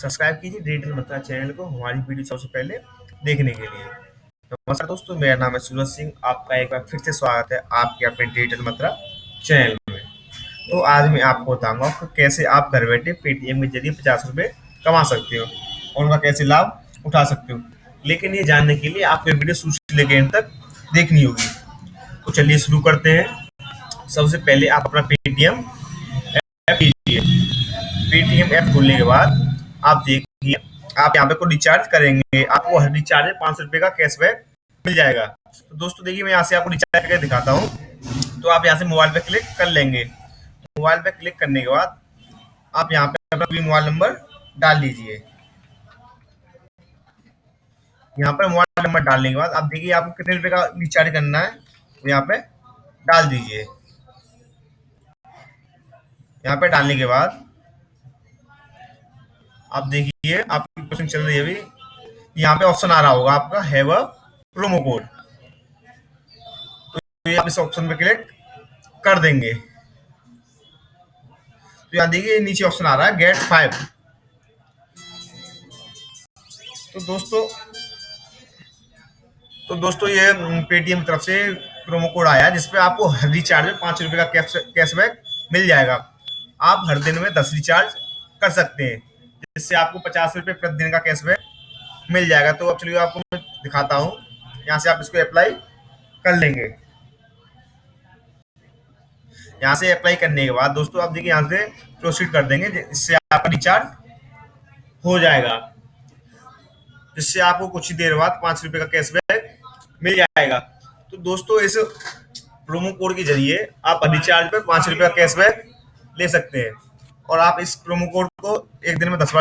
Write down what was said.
Subscribe कीजिए digital मंत्रा channel को हमारी वीडियो सबसे पहले देखने के लिए। नमस्कार दोस्तों, मेरा नाम है सूरज सिंह। आपका एक बार फिर से स्वागत है आपके अपने डिजिटल मंत्रा चैनल में। तो आज मैं आपको बताऊँगा कि कैसे आप घर बैठे पेटीएम के ज़रिए पचास रुपये कमा सकते हो और उनका कैसे लाभ उठा सकते हो। लेकिन ये जानने के लिए आपको वीडियो शुरू से लेकर एंड तक देखनी होगी। तो चलिए शुरू करते हैं। सबसे पहले आप अपना पेटीएम ऐप पेटीएम ऐप खोलने के बाद आप देखिए, आप यहाँ पे को रिचार्ज करेंगे, आपको हर रिचार्ज में पाँच रुपये का कैशबैक मिल जाएगा। तो दोस्तों, देखिए, मैं यहाँ से आपको रिचार्ज करके दिखाता हूँ। तो आप यहाँ से मोबाइल पे क्लिक कर लेंगे। मोबाइल पे क्लिक करने के बाद आप यहाँ पे अपना मोबाइल नंबर डाल लीजिए। यहाँ पर मोबाइल नंबर डालने के बाद आप देखिए, आपको कितने रुपए का रिचार्ज करना है तो यहाँ पे डाल दीजिए। यहाँ पे डालने के बाद आप देखिए, आपकी क्वेश्चन चल रही है अभी। यहाँ पे ऑप्शन आ रहा होगा आपका हैव अ प्रोमो कोड तो ये आप इस ऑप्शन पे क्लिक कर देंगे। तो यहाँ देखिए, नीचे ऑप्शन आ रहा है गेट फाइव तो दोस्तों तो दोस्तों ये पेटीएम तरफ़ से प्रोमो कोड आया है, जिसपे आपको हर रिचार्ज में पाँच रुपए का कैशबैक मिल जाएगा। आप हर दिन में दस रिचार्ज कर सकते हैं। जिससे आपको पचास रुपये प्रतिदिन का कैशबैक मिल जाएगा। तो अब चलिए आपको मैं दिखाता हूँ। यहाँ से आप इसको अप्लाई कर लेंगे। यहाँ से अप्लाई करने के बाद दोस्तों आप देखिए यहाँ से प्रोसीड कर देंगे। इससे आपका रिचार्ज हो जाएगा। जिससे आपको कुछ ही देर बाद पाँच रुपए का कैशबैक मिल जाएगा। तो दोस्तों इस प्रोमो कोड के ज़रिए आप रिचार्ज पर पाँच रुपए का कैशबैक ले सकते हैं। और आप इस प्रोमो कोड को एक दिन में दस बार